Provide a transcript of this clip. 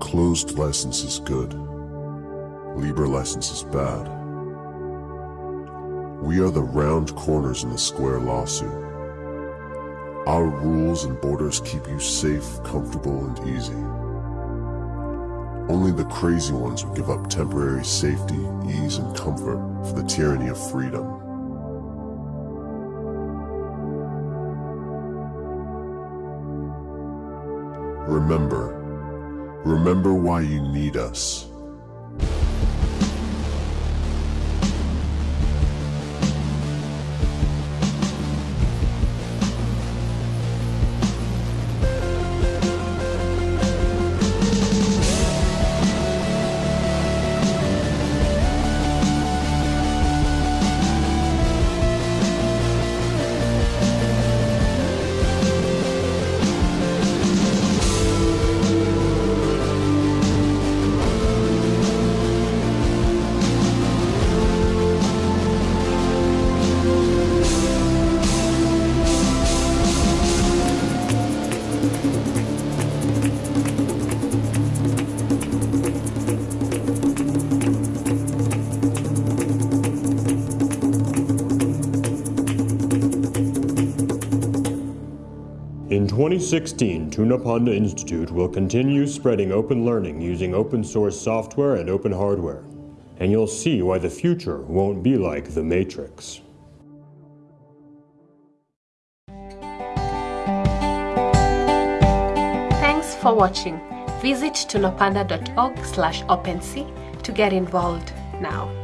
Closed license is good. Libre license is bad. We are the round corners in the square lawsuit. Our rules and borders keep you safe, comfortable, and easy. Only the crazy ones would give up temporary safety, ease, and comfort for the tyranny of freedom. Remember, remember why you need us. In 2016, Tunapanda Institute will continue spreading open learning using open source software and open hardware. And you'll see why the future won't be like the Matrix. Thanks for watching. Visit tunapanda.org slash OpenSea to get involved now.